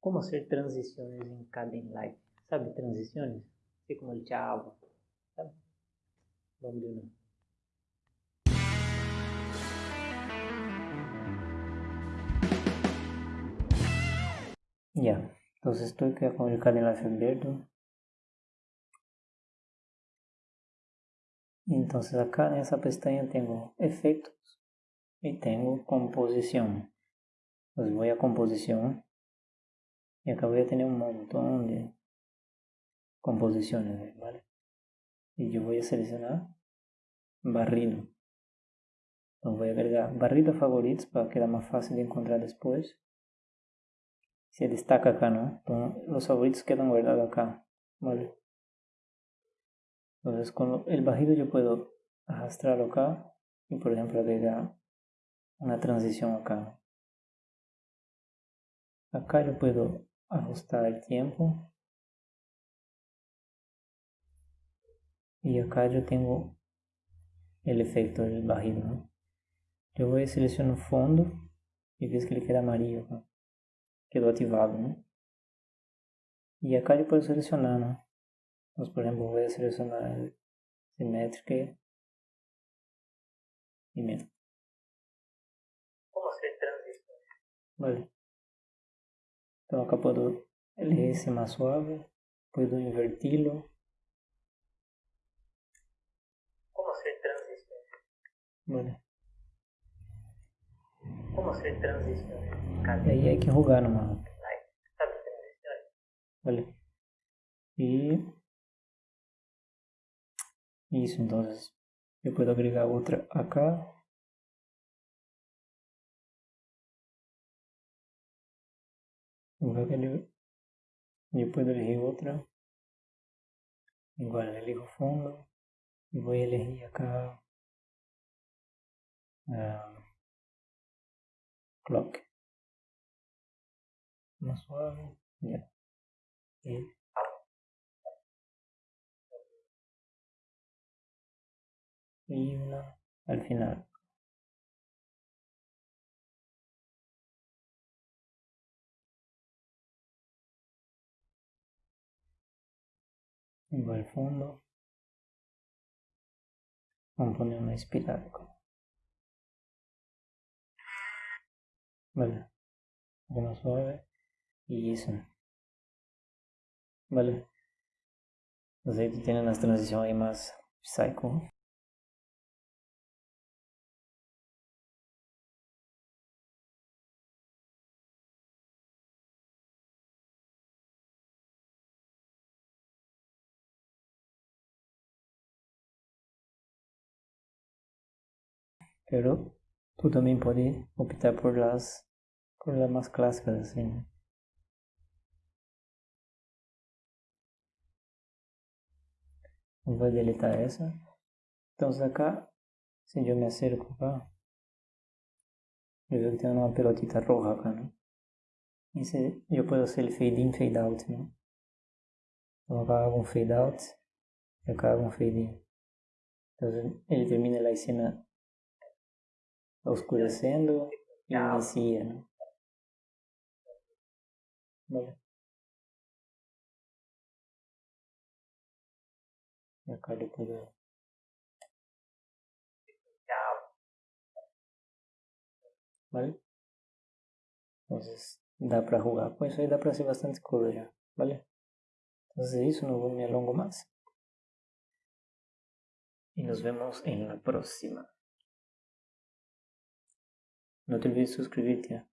Como hacer transiciones en Kdenlive? ¿Sabe transiciones? Así como el chavo. ¿Sabe? Vamos de nuevo. Ya, entonces estoy con el Kdenlive abierto. Entonces acá en esa pestaña tengo efectos y tengo composición. Entonces voy a composición y acá voy a tener un montón de composiciones, ¿vale? Y yo voy a seleccionar barrido. Entonces voy a agregar barrido favoritos para que más fácil de encontrar después. Se destaca acá, ¿no? Entonces, los favoritos quedan guardados acá, ¿vale? Entonces con el barrido yo puedo arrastrarlo acá y por ejemplo agregar una transición acá. Acá yo puedo ajustar el tiempo. Y acá yo tengo el efecto del barrido. ¿no? Yo voy a seleccionar fondo y ves que ele queda amarillo. ¿no? Quedó ativado. ¿no? Y acá yo puedo seleccionar. ¿no? Entonces, por ejemplo, voy a seleccionar simétrica y mira. Vale. Então puedo elegir ese más suave, puedo invertirlo. ¿Cómo hacer transición? Vale. ¿Cómo hacer transición? E aí hay que jugar nomás. ¿Sabe transición? Vale. Y isso, entonces yo puedo agregar otra acá. Luego yo puedo elegir otra. Igual elijo fondo. Y voy a elegir acá. ah, clock. Más suave. Ya. Y y una al final. Vengo al fondo. Compone una espiral. Vale. Uno suave. Y eso. Vale. Entonces ahí tú tienes una transición ahí más psycho. Pero tú también puedes optar por las, por las más clásicas. ¿no? Voy a deletar esa. Entonces acá, si yo me acerco acá, yo veo que tiene una pelotita roja acá, ¿no? Yo puedo hacer el fade in, fade out. Então acá hago un fade out y acá hago un fade in. Entonces él termina la escena oscureciendo y inicia, acá yo puedo ¿vale? Entonces, da para jugar. Pues ahí da para hacer bastante cosas ya, ¿vale? Entonces eso, no me alongo más. Y nos vemos en la próxima. но ты без искривителя.